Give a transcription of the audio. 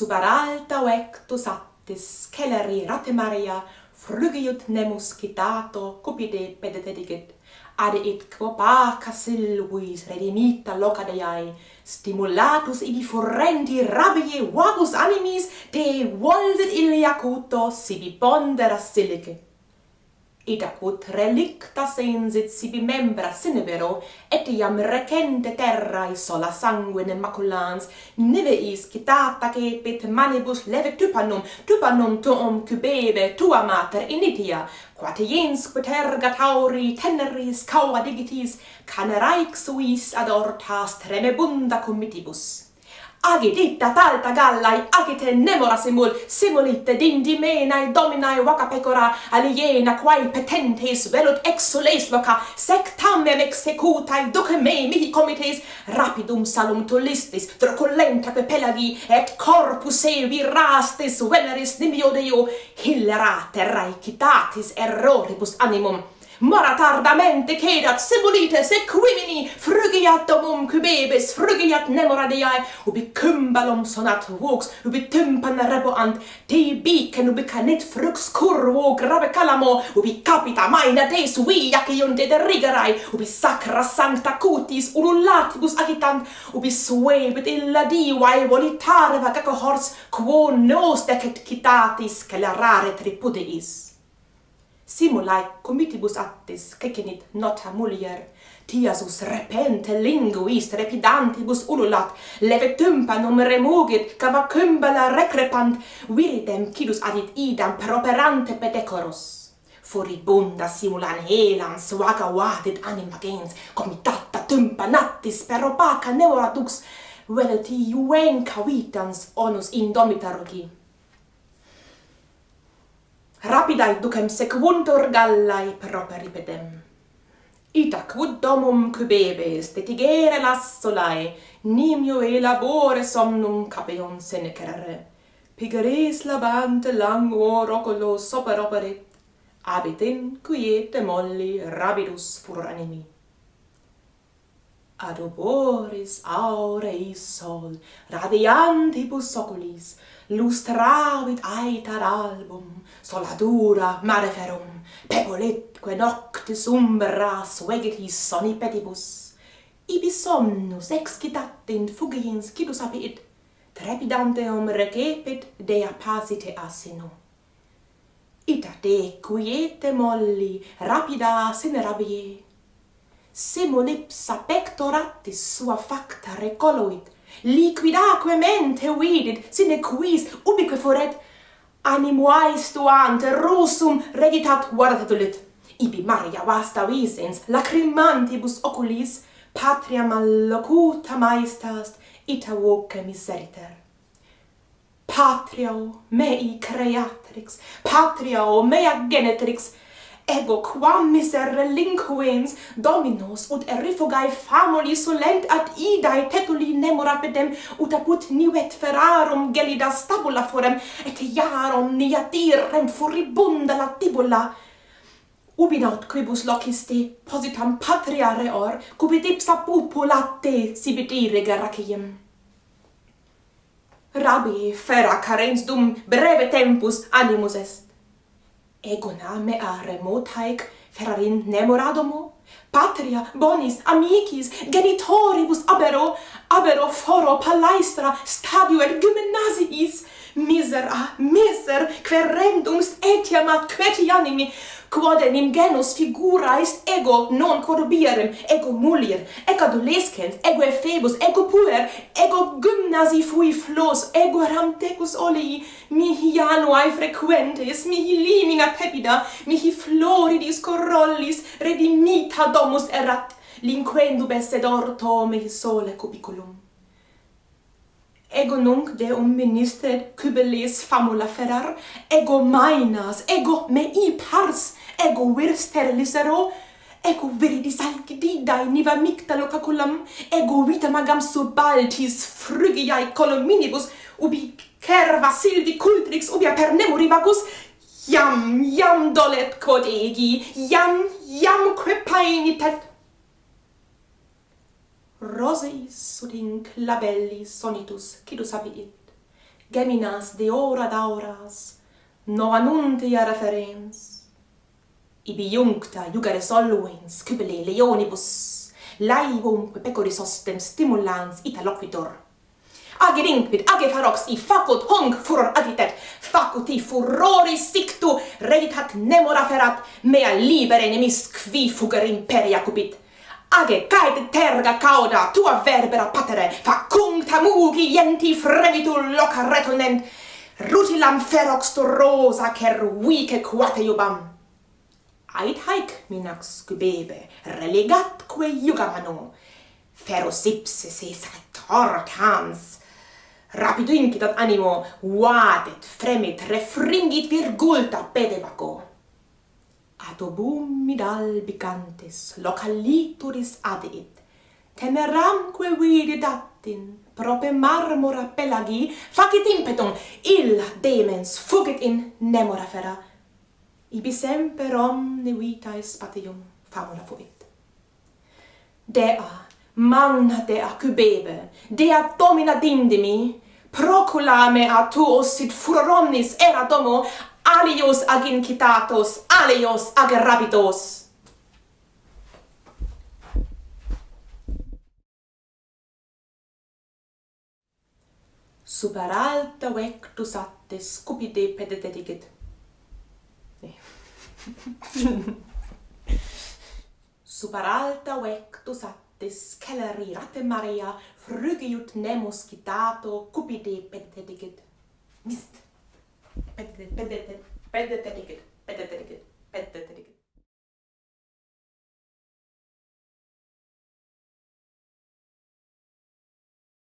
super alta oectus attis celeri rate maria frugiut nemus citato cupide pedetedigit ad et quo paca silvis redimita loca deiae, stimulatus ibi furrendi rabie vagus animis te voldet illia cuto sibi pondera silice Itacut relicta sensit sibi membra sine vero, et iam recente terrae sola sanguine maculans, niveis citata cepit manibus leve tupanum, tupanum tuum cubebe tua mater initia, quate jens quaterga tauri teneris cauva digitis, caneraic suis adortas tremebunda comitibus. Agiditta talta gallai, agite nemora simul, simulitte dindimenae dominae vaca pecora, aliena quae petentes velut exules loca sec tammem executae duce mei mihi comites, rapidum salum tulistis, troculenta que pelagi et corpus evi rastis veneris nimio Deo, hillerate raicitatis erroribus animum, maratardamente cedat sibulites equimini frugiat domum cubebis frugiat nemora diae ubi cymbalum sonat vox ubi tympan reboant te bicen ubi canet frux curvo grave calamo ubi capita maina deis vi aciunte de rigerai ubi sacra sancta cutis ululatibus agitant ubi suebit illa divae volitare vagaco hors quo nos decet citatis celarare tripudeis simulae comitibus actis cecinit nota mulier, tiasus repente linguis repidantibus ululat, leve tympanum remugit, cavacumbala recrepant, viridem cidus adit idam properante pedecorus. Furibunda simulan helam suaga vadit anima gens, comitata tympanatis per opaca neoradux, velet iuenca vitans onus indomita rogi rapidae ducem sequuntur gallae properipedem. Ita quod domum cubebes, detigere lassolae, nimio e labore somnum capeon senecerere. Pigeres labante languo roculo sopra operit, abitin quiete molli rabidus fur animi. Ad oboris aureis sol, radiantibus oculis, lustravit aetar album, soladura mare ferum, pecoletque noctis umbra soni petibus, Ibi somnus excitat in fugiens cidus apiit, trepidanteum recepit dea pasite asino. Ita te quiete molli, rapida sine rabie ipsa pectoratis sua facta recoloit, liquidaque mente vidit, sine quis ubique foret, animuae stuant rusum reditat guardatulit. Ibi Maria vasta visens, lacrimantibus oculis, patria mallocuta maestast, ita voce miseriter. Patria mei creatrix, patria mea genetrix, ego quam miser relinquens dominos ut erifugae famuli solent ad idae tetuli nemo rapidem ut apud nivet ferrarum gelida stabula forem et iarum niatirem furibunda latibula ubi naut quibus locisti positam patria reor cubit ipsa populate sibit ire geraciem rabi fera carens dum breve tempus animus est. Ego name a remotaec ferarin nemoradomo? Patria bonis amicis genitoribus abero abero foro palaestra stadio et gymnasiis misera, miser, ah, querendumst etiam ad queti animi, quod enim genus figura est ego non corrubierem, ego mulier, ego adolescens, ego efebus, ego puer, ego gymnasi fui flos, ego ramtecus olii, mihi januae frequentes, mihi limina pepida, mihi floridis corollis, redimita domus erat, linquendub esse d'orto mihi sole cubiculum ego nunc deum minister cubeles famula ferar, ego mainas, ego mei pars, ego vir sterilisero ego viridis alcididae niva micta caculam, ego vita magam subaltis frugiae colominibus, ubi cerva silvi cultrix, ubi apernemu rivagus iam, iam dolet quod egi, iam, iam quepainitet roseis ut in clabelli sonitus cidus abiit, geminas de ora dauras, novanuntia referens. Ibi juncta jugare soluens, cubile leonibus, laivum pecoris ostem stimulans ita loquitor. Age rinquid, age farox, i facut hung furor agitet, facuti furori sictu, reditat nemora ferat, mea libere nemis qui fuger imperia cupit age caet terga cauda tua verbera patere facumta mugi ienti fremitu loca retonent. Rutilam ferox torosa cervice quate iubam. Ait haec minax cubebe relegatque iugamano feros ipsis eis cans. Rapido incitat animo vadet fremit refringit virgulta pedevaco adobumid albicantes localituris adeit, teneramque viridatin, prope marmora pelagi, facit impetum, illa demens fugit in nemora fera, ibi semper omni vitae spatium famula fuit. Dea, manna dea cubebe, dea domina dindimi, proculame a tuos sit furor omnis era domo alios ag incitatos, alios ag rabitos. super alta vectus atte scupide pedetetigit. Eh. super alta vectus atte scelerate Maria frugiut nemus citato cupide pedet. Mist! Pathetic. Pathetic. Pathetic. Pathetic. Pathetic.